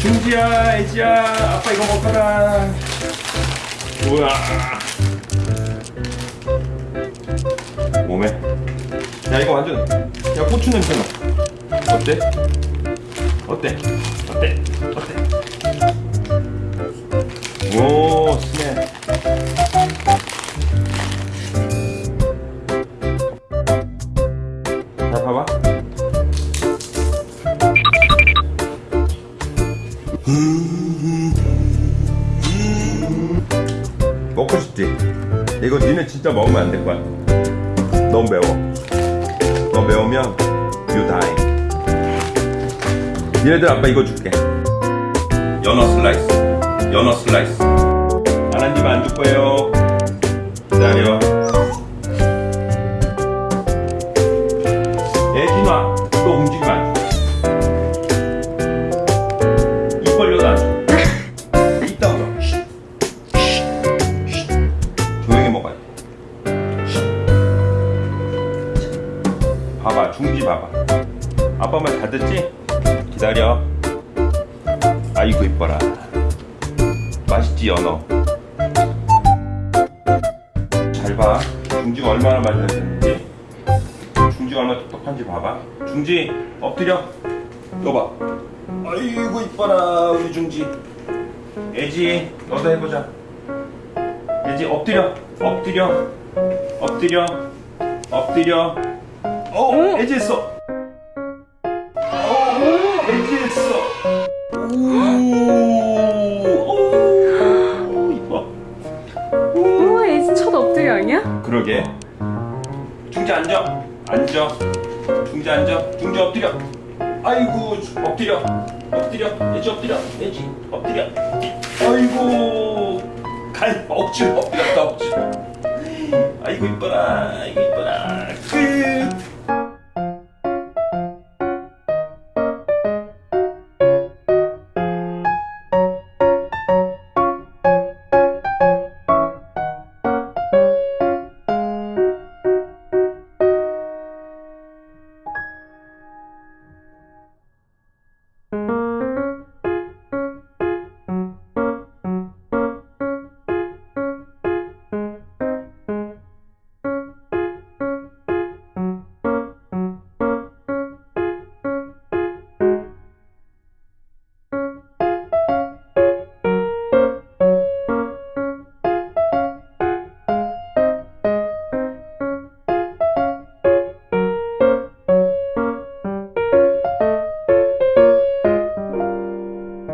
중지야 애지야 아빠 이거 먹어라 우와 몸에 야 이거 완전 야 고추 냄새 나 어때? 어때? 어때? 어때? 오 먹고 싶지? 이거 니네 진짜 먹으면 안 될 거야 너무 매워. 너 매우면 you die. 니네들 아빠 이거 줄게. 연어 슬라이스. 연어 슬라이스. 하나님 안 줄 거예요 중지 봐봐. 아빠 말 다 듣지? 기다려. 아이고 이뻐라. 맛있지 연어. 잘 봐. 중지가 얼마나 맛있는지 중지가 얼마나 똑똑한지 봐봐. 중지 엎드려. 여봐. 아이고 이뻐라 우리 중지. 애지 너도 해보자. 애지 엎드려 엎드려 엎드려 엎드려 어 애지 했어. 어 애지 했어. 오오 이뻐 우와 애지 첫 엎드려 아니야? 그러게. 중지 앉아. 앉아. 중지 앉아. 중지 엎드려. 아이고 엎드려. 엎드려. 애지 엎드려. 애지 엎드려. 아이고. 갈 억지로 엎드렸다 억지로. 아이고 이뻐라. 아이고 이뻐라. 끝